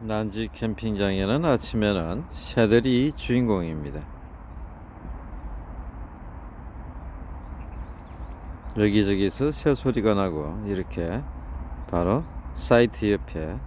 난지 캠핑장에는 아침에는 새들이 주인공입니다. 여기저기서 새 소리가 나고 이렇게 바로 사이트 옆에